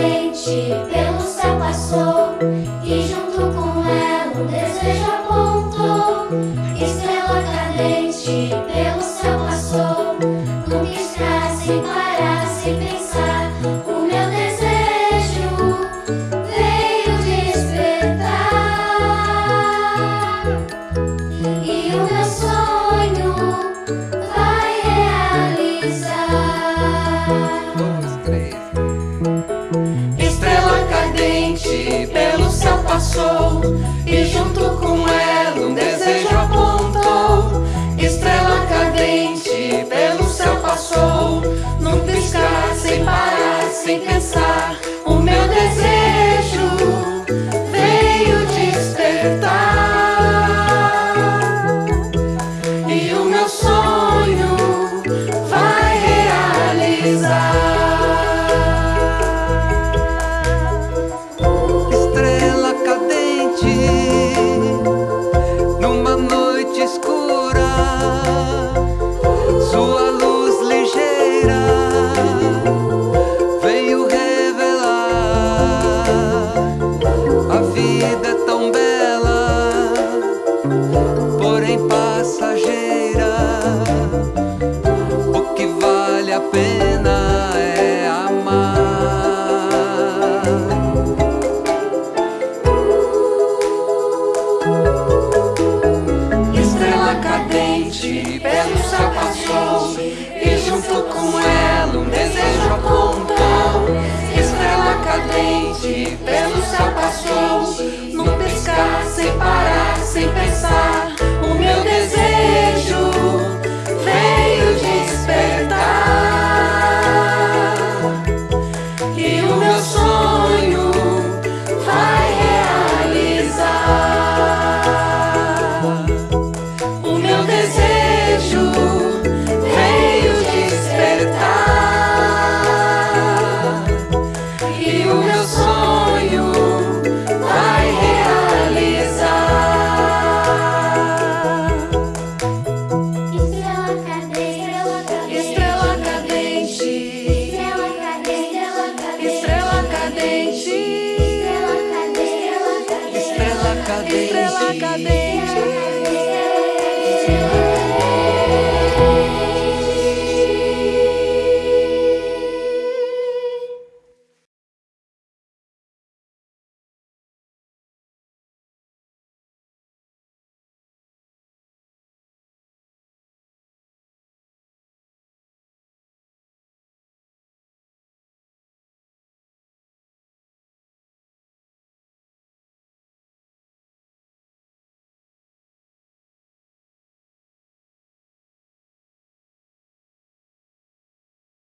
dente Thank you. pelo céu. cadê?